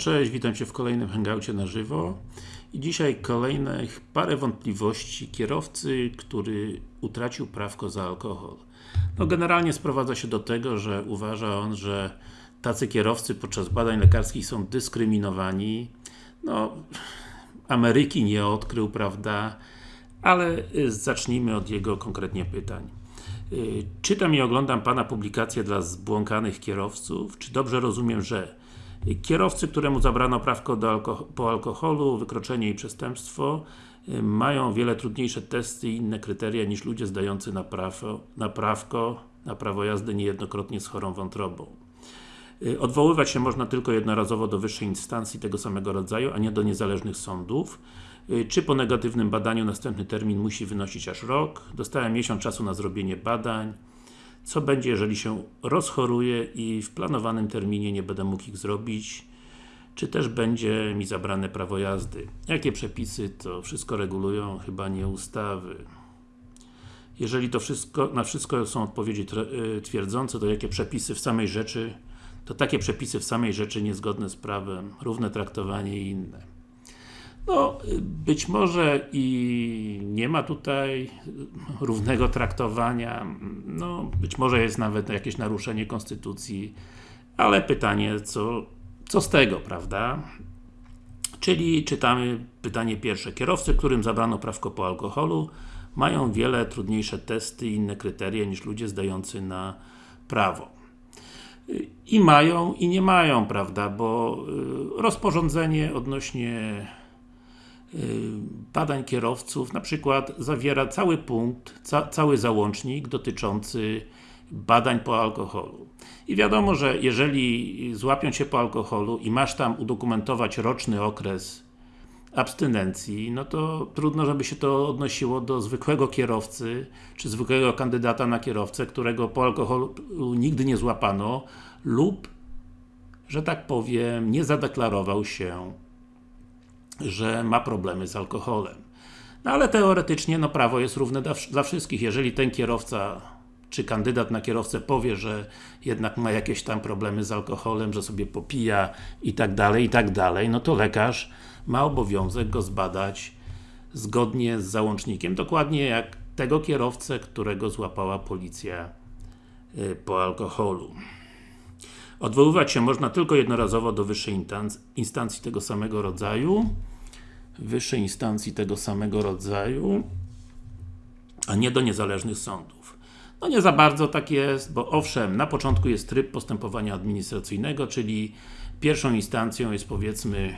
Cześć, witam Cię w kolejnym hangoucie na żywo i dzisiaj kolejnych parę wątpliwości kierowcy, który utracił prawko za alkohol. No generalnie sprowadza się do tego, że uważa on, że tacy kierowcy podczas badań lekarskich są dyskryminowani. No, Ameryki nie odkrył, prawda? Ale y, zacznijmy od jego konkretnie pytań. Y, czytam i oglądam Pana publikacje dla zbłąkanych kierowców. Czy dobrze rozumiem, że Kierowcy, któremu zabrano prawko po alkoholu, wykroczenie i przestępstwo y, mają wiele trudniejsze testy i inne kryteria niż ludzie zdający na, prawo, na prawko, na prawo jazdy niejednokrotnie z chorą wątrobą. Y, odwoływać się można tylko jednorazowo do wyższej instancji tego samego rodzaju, a nie do niezależnych sądów. Y, czy po negatywnym badaniu następny termin musi wynosić aż rok? Dostałem miesiąc czasu na zrobienie badań co będzie, jeżeli się rozchoruję i w planowanym terminie nie będę mógł ich zrobić, czy też będzie mi zabrane prawo jazdy. Jakie przepisy to wszystko regulują? Chyba nie ustawy. Jeżeli to wszystko, na wszystko są odpowiedzi y, twierdzące, to jakie przepisy w samej rzeczy, to takie przepisy w samej rzeczy niezgodne z prawem, równe traktowanie i inne. No, być może i nie ma tutaj równego traktowania, no, być może jest nawet jakieś naruszenie Konstytucji, ale pytanie, co, co z tego, prawda? Czyli czytamy pytanie pierwsze. Kierowcy, którym zabrano prawko po alkoholu, mają wiele trudniejsze testy i inne kryteria niż ludzie zdający na prawo. I mają, i nie mają, prawda, bo y, rozporządzenie odnośnie badań kierowców, na przykład zawiera cały punkt, ca cały załącznik dotyczący badań po alkoholu. I wiadomo, że jeżeli złapią Cię po alkoholu i masz tam udokumentować roczny okres abstynencji, no to trudno, żeby się to odnosiło do zwykłego kierowcy, czy zwykłego kandydata na kierowcę, którego po alkoholu nigdy nie złapano lub, że tak powiem, nie zadeklarował się że ma problemy z alkoholem. No ale teoretycznie, no prawo jest równe dla, dla wszystkich. Jeżeli ten kierowca czy kandydat na kierowcę powie, że jednak ma jakieś tam problemy z alkoholem, że sobie popija i tak dalej, i tak dalej, no to lekarz ma obowiązek go zbadać zgodnie z załącznikiem, dokładnie jak tego kierowcę, którego złapała policja y, po alkoholu. Odwoływać się można tylko jednorazowo do wyższej instancji tego samego rodzaju wyższej instancji tego samego rodzaju, a nie do niezależnych sądów. No nie za bardzo tak jest, bo owszem, na początku jest tryb postępowania administracyjnego, czyli pierwszą instancją jest powiedzmy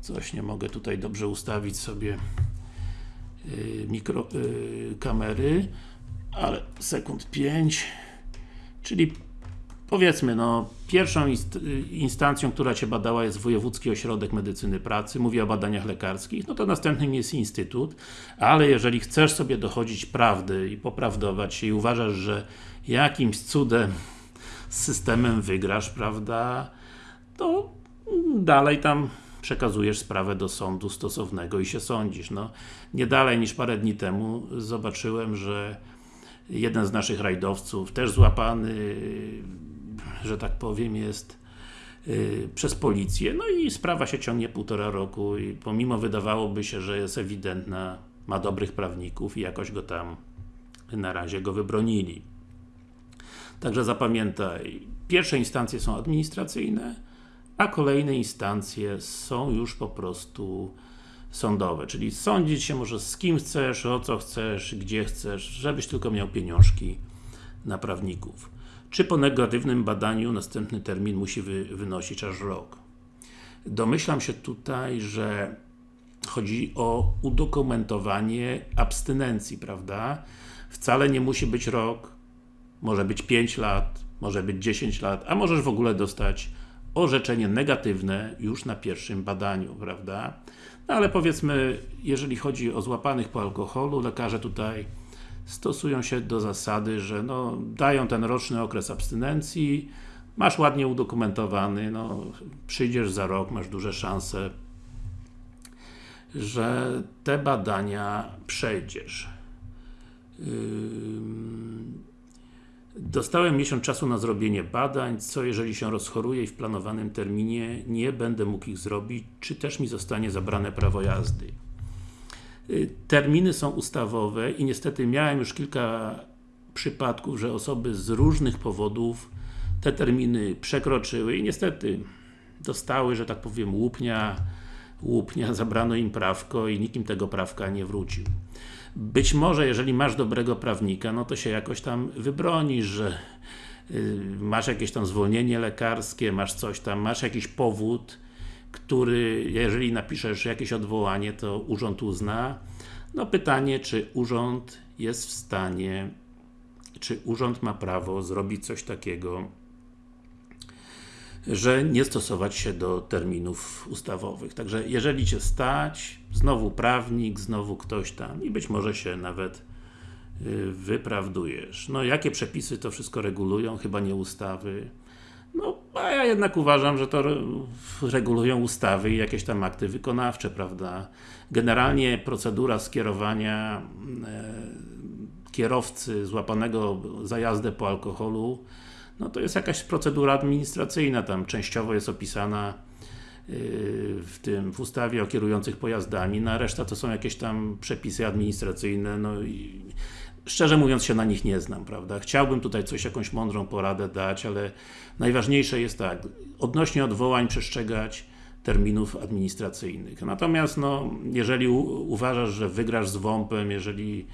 coś nie mogę tutaj dobrze ustawić sobie yy, mikro, yy, kamery, ale sekund 5 czyli powiedzmy, no, pierwszą inst instancją, która Cię badała jest Wojewódzki Ośrodek Medycyny Pracy, mówię o badaniach lekarskich, no to następnym jest Instytut, ale jeżeli chcesz sobie dochodzić prawdy i poprawdować się i uważasz, że jakimś cudem z systemem wygrasz, prawda, to dalej tam przekazujesz sprawę do sądu stosownego i się sądzisz. No, nie dalej niż parę dni temu zobaczyłem, że jeden z naszych rajdowców, też złapany że tak powiem, jest yy, przez policję, no i sprawa się ciągnie półtora roku i pomimo wydawałoby się, że jest ewidentna, ma dobrych prawników i jakoś go tam na razie go wybronili. Także zapamiętaj, pierwsze instancje są administracyjne, a kolejne instancje są już po prostu sądowe, czyli sądzić się może z kim chcesz, o co chcesz, gdzie chcesz, żebyś tylko miał pieniążki na prawników czy po negatywnym badaniu następny termin musi wy, wynosić aż rok. Domyślam się tutaj, że chodzi o udokumentowanie abstynencji, prawda? Wcale nie musi być rok, może być 5 lat, może być 10 lat, a możesz w ogóle dostać orzeczenie negatywne już na pierwszym badaniu, prawda? No ale powiedzmy, jeżeli chodzi o złapanych po alkoholu, lekarze tutaj stosują się do zasady, że no, dają ten roczny okres abstynencji, masz ładnie udokumentowany, no, przyjdziesz za rok, masz duże szanse, że te badania przejdziesz. Dostałem miesiąc czasu na zrobienie badań, co jeżeli się rozchoruję i w planowanym terminie nie będę mógł ich zrobić, czy też mi zostanie zabrane prawo jazdy. Y, terminy są ustawowe i niestety miałem już kilka przypadków, że osoby z różnych powodów te terminy przekroczyły i niestety dostały, że tak powiem, łupnia, łupnia, zabrano im prawko i nikim tego prawka nie wrócił. Być może, jeżeli masz dobrego prawnika, no to się jakoś tam wybronisz, że yy, masz jakieś tam zwolnienie lekarskie, masz coś tam, masz jakiś powód, który, jeżeli napiszesz jakieś odwołanie, to urząd uzna. No pytanie, czy urząd jest w stanie, czy urząd ma prawo zrobić coś takiego, że nie stosować się do terminów ustawowych. Także jeżeli Cię stać, znowu prawnik, znowu ktoś tam i być może się nawet y, wyprawdujesz. No jakie przepisy to wszystko regulują? Chyba nie ustawy. No, a ja jednak uważam, że to regulują ustawy i jakieś tam akty wykonawcze, prawda? Generalnie procedura skierowania e, kierowcy złapanego za jazdę po alkoholu no to jest jakaś procedura administracyjna, tam częściowo jest opisana yy, w tym, w ustawie o kierujących pojazdami, no reszta to są jakieś tam przepisy administracyjne, no i szczerze mówiąc się na nich nie znam, prawda? Chciałbym tutaj coś, jakąś mądrą poradę dać, ale najważniejsze jest tak, odnośnie odwołań przestrzegać terminów administracyjnych. Natomiast no, jeżeli uważasz, że wygrasz z WOMP-em, jeżeli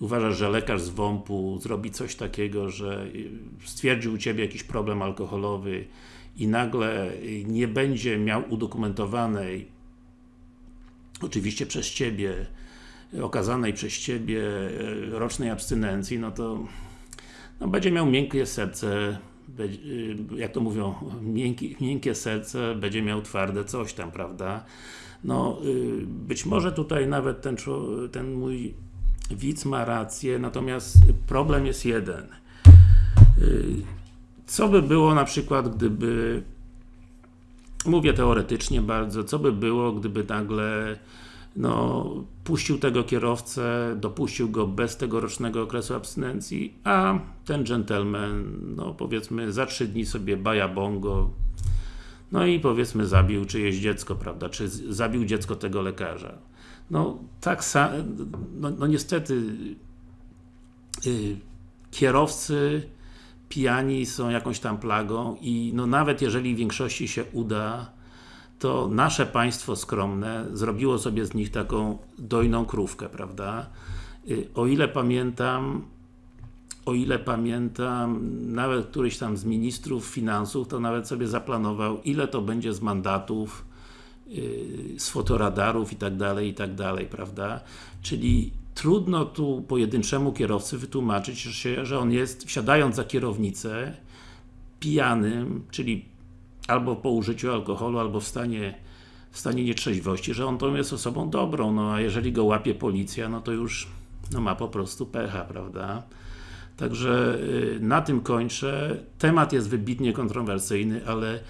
uważasz, że lekarz z WOMP-u zrobi coś takiego, że stwierdził u Ciebie jakiś problem alkoholowy i nagle nie będzie miał udokumentowanej oczywiście przez Ciebie okazanej przez Ciebie e, rocznej abstynencji, no to no będzie miał miękkie serce, e, jak to mówią, miękkie, miękkie serce, będzie miał twarde coś tam, prawda? No, y, być może tutaj nawet ten, ten mój widz ma rację, natomiast problem jest jeden. Co by było na przykład, gdyby mówię teoretycznie bardzo, co by było, gdyby nagle no, puścił tego kierowcę, dopuścił go bez tegorocznego okresu abstynencji, a ten gentleman, no powiedzmy za trzy dni sobie baja bongo, no i powiedzmy zabił czyjeś dziecko, prawda, czy zabił dziecko tego lekarza. No tak, no, no niestety yy, kierowcy pijani są jakąś tam plagą i no nawet jeżeli w większości się uda, to nasze państwo skromne zrobiło sobie z nich taką dojną krówkę, prawda? Yy, o ile pamiętam, o ile pamiętam, nawet któryś tam z ministrów finansów, to nawet sobie zaplanował, ile to będzie z mandatów Y, z fotoradarów i tak dalej, i tak dalej, prawda? Czyli trudno tu pojedynczemu kierowcy wytłumaczyć, że on jest, wsiadając za kierownicę, pijanym, czyli albo po użyciu alkoholu, albo w stanie, w stanie nietrzeźwości, że on to jest osobą dobrą, no a jeżeli go łapie policja, no to już no ma po prostu pecha, prawda? Także y, na tym kończę. Temat jest wybitnie kontrowersyjny, ale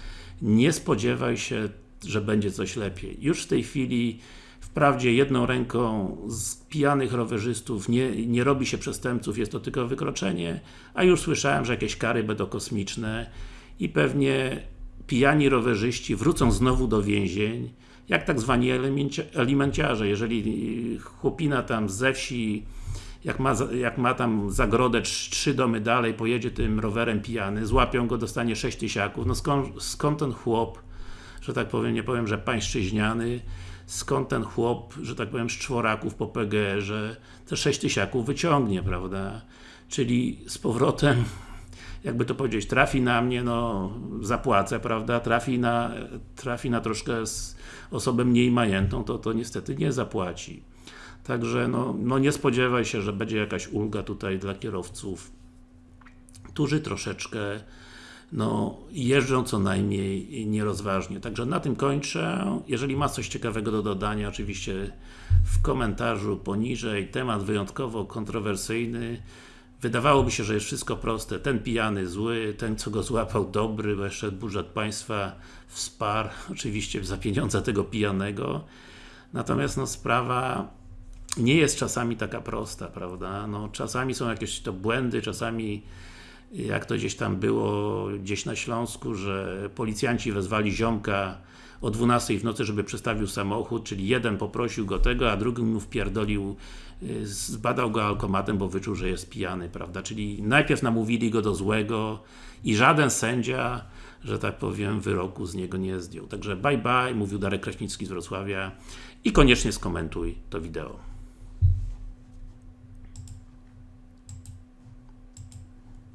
nie spodziewaj się że będzie coś lepiej. Już w tej chwili wprawdzie jedną ręką z pijanych rowerzystów nie, nie robi się przestępców, jest to tylko wykroczenie, a już słyszałem, że jakieś kary będą kosmiczne i pewnie pijani rowerzyści wrócą znowu do więzień, jak tak zwani alimenciarze. Jeżeli chłopina tam ze wsi jak ma, jak ma tam zagrodę trzy domy dalej, pojedzie tym rowerem pijany, złapią go, dostanie sześć tysiaków, no skąd, skąd ten chłop że tak powiem, nie powiem, że pańszczyźniany, skąd ten chłop, że tak powiem, z czworaków po PGR-ze te sześć tysiaków wyciągnie, prawda? Czyli z powrotem jakby to powiedzieć, trafi na mnie, no zapłacę, prawda, trafi na, trafi na troszkę z osobę mniej majętną, to, to niestety nie zapłaci. Także no, no nie spodziewaj się, że będzie jakaś ulga tutaj dla kierowców, którzy troszeczkę no, jeżdżą co najmniej nierozważnie. Także na tym kończę. Jeżeli ma coś ciekawego do dodania, oczywiście w komentarzu poniżej. Temat wyjątkowo kontrowersyjny. Wydawałoby się, że jest wszystko proste. Ten pijany zły, ten co go złapał dobry, bo jeszcze budżet państwa wsparł, oczywiście za pieniądze tego pijanego. Natomiast no, sprawa nie jest czasami taka prosta, prawda? No, czasami są jakieś to błędy, czasami jak to gdzieś tam było, gdzieś na Śląsku, że policjanci wezwali ziomka o 12 w nocy, żeby przestawił samochód, czyli jeden poprosił go tego, a drugi mu wpierdolił, y, zbadał go alkomatem, bo wyczuł, że jest pijany, prawda? Czyli najpierw namówili go do złego i żaden sędzia, że tak powiem, wyroku z niego nie zdjął. Także bye bye, mówił Darek Kraśnicki z Wrocławia i koniecznie skomentuj to wideo.